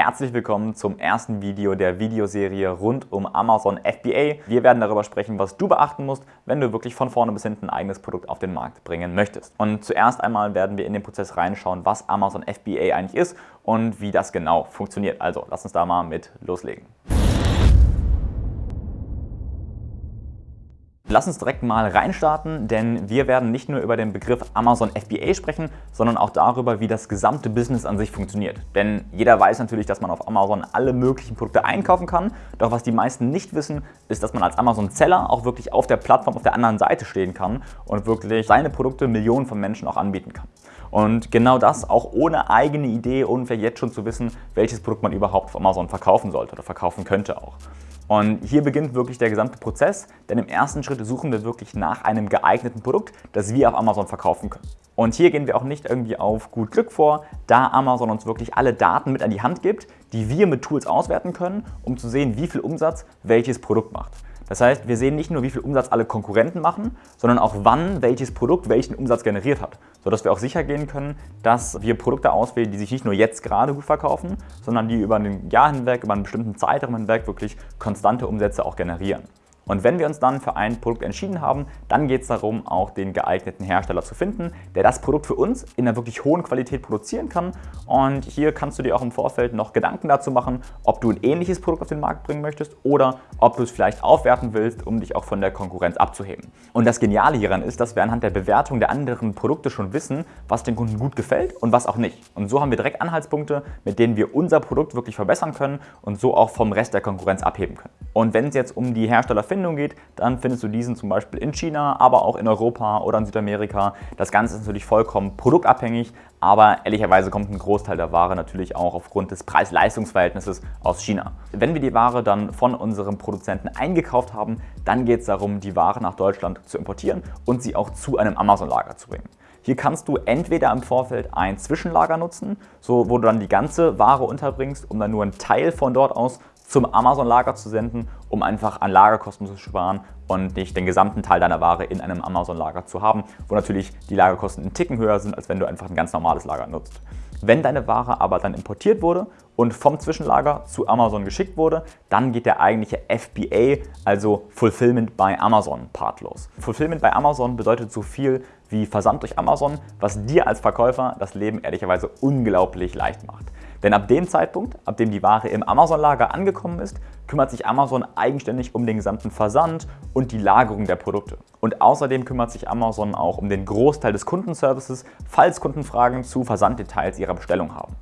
Herzlich willkommen zum ersten Video der Videoserie rund um Amazon FBA. Wir werden darüber sprechen, was du beachten musst, wenn du wirklich von vorne bis hinten ein eigenes Produkt auf den Markt bringen möchtest. Und zuerst einmal werden wir in den Prozess reinschauen, was Amazon FBA eigentlich ist und wie das genau funktioniert. Also lass uns da mal mit loslegen. Lass uns direkt mal reinstarten, denn wir werden nicht nur über den Begriff Amazon FBA sprechen, sondern auch darüber, wie das gesamte Business an sich funktioniert. Denn jeder weiß natürlich, dass man auf Amazon alle möglichen Produkte einkaufen kann, doch was die meisten nicht wissen, ist, dass man als Amazon-Seller auch wirklich auf der Plattform auf der anderen Seite stehen kann und wirklich seine Produkte Millionen von Menschen auch anbieten kann. Und genau das auch ohne eigene Idee und vielleicht jetzt schon zu wissen, welches Produkt man überhaupt auf Amazon verkaufen sollte oder verkaufen könnte auch. Und hier beginnt wirklich der gesamte Prozess, denn im ersten Schritt suchen wir wirklich nach einem geeigneten Produkt, das wir auf Amazon verkaufen können. Und hier gehen wir auch nicht irgendwie auf gut Glück vor, da Amazon uns wirklich alle Daten mit an die Hand gibt, die wir mit Tools auswerten können, um zu sehen, wie viel Umsatz welches Produkt macht. Das heißt, wir sehen nicht nur, wie viel Umsatz alle Konkurrenten machen, sondern auch wann welches Produkt welchen Umsatz generiert hat, sodass wir auch sicher gehen können, dass wir Produkte auswählen, die sich nicht nur jetzt gerade gut verkaufen, sondern die über ein Jahr hinweg, über einen bestimmten Zeitraum hinweg wirklich konstante Umsätze auch generieren. Und wenn wir uns dann für ein Produkt entschieden haben, dann geht es darum, auch den geeigneten Hersteller zu finden, der das Produkt für uns in einer wirklich hohen Qualität produzieren kann. Und hier kannst du dir auch im Vorfeld noch Gedanken dazu machen, ob du ein ähnliches Produkt auf den Markt bringen möchtest oder ob du es vielleicht aufwerten willst, um dich auch von der Konkurrenz abzuheben. Und das Geniale hieran ist, dass wir anhand der Bewertung der anderen Produkte schon wissen, was den Kunden gut gefällt und was auch nicht. Und so haben wir direkt Anhaltspunkte, mit denen wir unser Produkt wirklich verbessern können und so auch vom Rest der Konkurrenz abheben können. Und wenn es jetzt um die Herstellerfindung geht, dann findest du diesen zum Beispiel in China, aber auch in Europa oder in Südamerika. Das Ganze ist natürlich vollkommen produktabhängig, aber ehrlicherweise kommt ein Großteil der Ware natürlich auch aufgrund des Preis-Leistungs-Verhältnisses aus China. Wenn wir die Ware dann von unserem Produzenten eingekauft haben, dann geht es darum, die Ware nach Deutschland zu importieren und sie auch zu einem Amazon-Lager zu bringen. Hier kannst du entweder im Vorfeld ein Zwischenlager nutzen, so wo du dann die ganze Ware unterbringst, um dann nur einen Teil von dort aus zum Amazon-Lager zu senden, um einfach an Lagerkosten zu sparen und nicht den gesamten Teil deiner Ware in einem Amazon-Lager zu haben, wo natürlich die Lagerkosten einen Ticken höher sind, als wenn du einfach ein ganz normales Lager nutzt. Wenn deine Ware aber dann importiert wurde und vom Zwischenlager zu Amazon geschickt wurde, dann geht der eigentliche FBA, also Fulfillment by Amazon Part los. Fulfillment by Amazon bedeutet so viel wie Versand durch Amazon, was dir als Verkäufer das Leben ehrlicherweise unglaublich leicht macht. Denn ab dem Zeitpunkt, ab dem die Ware im Amazon-Lager angekommen ist, kümmert sich Amazon eigenständig um den gesamten Versand und die Lagerung der Produkte. Und außerdem kümmert sich Amazon auch um den Großteil des Kundenservices, falls Kunden Fragen zu Versanddetails ihrer Bestellung haben.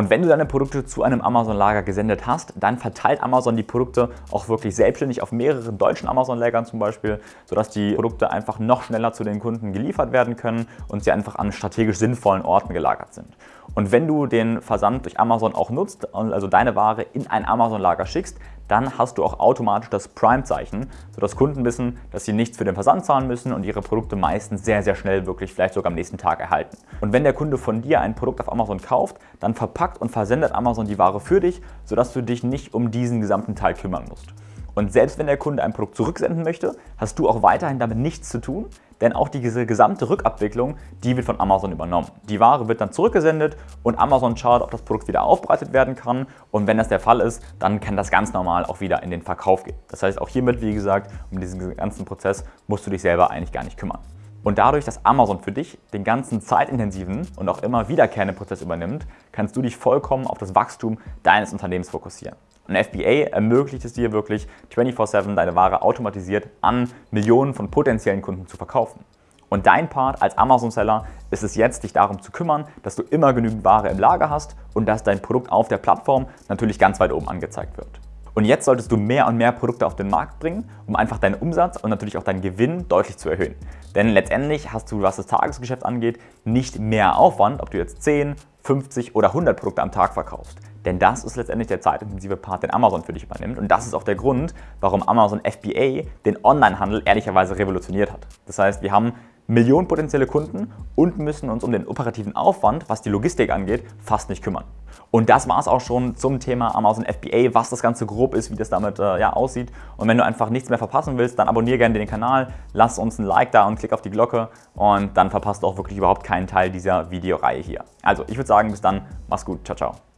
Und wenn du deine Produkte zu einem Amazon-Lager gesendet hast, dann verteilt Amazon die Produkte auch wirklich selbstständig auf mehreren deutschen Amazon-Lagern zum Beispiel, sodass die Produkte einfach noch schneller zu den Kunden geliefert werden können und sie einfach an strategisch sinnvollen Orten gelagert sind. Und wenn du den Versand durch Amazon auch nutzt, also deine Ware in ein Amazon-Lager schickst, dann hast du auch automatisch das Prime-Zeichen, sodass Kunden wissen, dass sie nichts für den Versand zahlen müssen und ihre Produkte meistens sehr, sehr schnell wirklich vielleicht sogar am nächsten Tag erhalten. Und wenn der Kunde von dir ein Produkt auf Amazon kauft, dann verpackt und versendet Amazon die Ware für dich, sodass du dich nicht um diesen gesamten Teil kümmern musst. Und selbst wenn der Kunde ein Produkt zurücksenden möchte, hast du auch weiterhin damit nichts zu tun, denn auch diese gesamte Rückabwicklung, die wird von Amazon übernommen. Die Ware wird dann zurückgesendet und Amazon schaut, ob das Produkt wieder aufbereitet werden kann und wenn das der Fall ist, dann kann das ganz normal auch wieder in den Verkauf gehen. Das heißt, auch hiermit, wie gesagt, um diesen ganzen Prozess musst du dich selber eigentlich gar nicht kümmern. Und dadurch, dass Amazon für dich den ganzen zeitintensiven und auch immer wiederkehrenden Prozess übernimmt, kannst du dich vollkommen auf das Wachstum deines Unternehmens fokussieren. Ein FBA ermöglicht es dir wirklich 24-7 deine Ware automatisiert an Millionen von potenziellen Kunden zu verkaufen. Und dein Part als Amazon-Seller ist es jetzt, dich darum zu kümmern, dass du immer genügend Ware im Lager hast und dass dein Produkt auf der Plattform natürlich ganz weit oben angezeigt wird. Und jetzt solltest du mehr und mehr Produkte auf den Markt bringen, um einfach deinen Umsatz und natürlich auch deinen Gewinn deutlich zu erhöhen. Denn letztendlich hast du, was das Tagesgeschäft angeht, nicht mehr Aufwand, ob du jetzt 10, 50 oder 100 Produkte am Tag verkaufst. Denn das ist letztendlich der zeitintensive Part, den Amazon für dich übernimmt. Und das ist auch der Grund, warum Amazon FBA den Onlinehandel ehrlicherweise revolutioniert hat. Das heißt, wir haben Millionen potenzielle Kunden und müssen uns um den operativen Aufwand, was die Logistik angeht, fast nicht kümmern. Und das war es auch schon zum Thema Amazon FBA, was das Ganze grob ist, wie das damit äh, ja, aussieht. Und wenn du einfach nichts mehr verpassen willst, dann abonniere gerne den Kanal, lass uns ein Like da und klick auf die Glocke und dann verpasst du auch wirklich überhaupt keinen Teil dieser Videoreihe hier. Also ich würde sagen, bis dann, mach's gut, ciao, ciao.